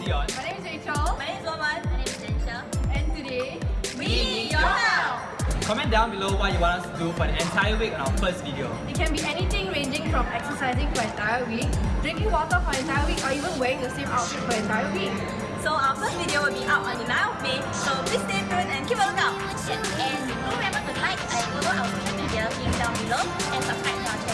Dion. My name is Rachel. My name is Loman. My name is Jensha. And today, we need your help! Comment down below what you want us to do for the entire week on our first video. It can be anything ranging from exercising for an entire week, drinking water for an entire week, or even wearing the same outfit for an entire week. So our first video will be out on the 9th of May, so please stay tuned and keep a lookout. And remember to like and follow our social media link down below and subscribe to our channel.